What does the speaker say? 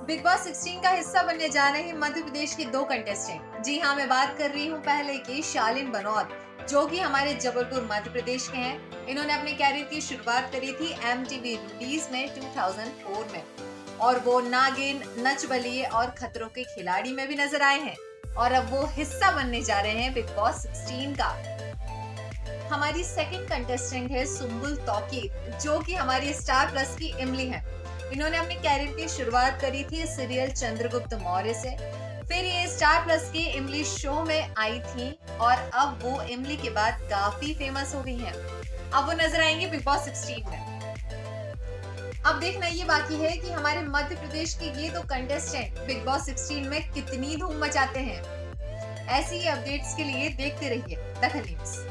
Big boss 16 का हिस्सा बनने जा रहे हैं मध्य प्रदेश के दो कंटेस्टेंट जी हाँ मैं बात कर रही हूँ पहले की शालिन बनौत, जो कि हमारे जबलपुर मध्य प्रदेश के हैं। इन्होंने अपने कैरियर की शुरुआत करी थी एम रूटीज में 2004 में। और वो नागिन नच बलिए और खतरों के खिलाड़ी में भी नज़र आए हैं। और अब वो हिस्सा बनने जा रहे हैं बिग बॉस 16 का। हमारी सेकंड कंटेस्टेंट है सुम्बुल तौकीर, जो कि हमारी स्टार प्लस की इमली है। इन्होंने अपने कैरियर की शुरुआत करी थी सीरियल चंद्रगुप्त मौर्य से। फिर ये स्टार प्लस के इमली शो में आई थी और अब वो इमली के बाद काफ़ी फ़ेमस हो गई हैं। अब वो नज़र आएँगे बिग बॉस 16 में। अब देखना ये बाकी है कि हमारे मध्य प्रदेश के ये दो कंटेस्टेंट बिग बॉस 16 में कितनी धूम मचाते हैं। ऐसी ही अपडेट्स के लिए देखते रहिए, दखल न्यूज़।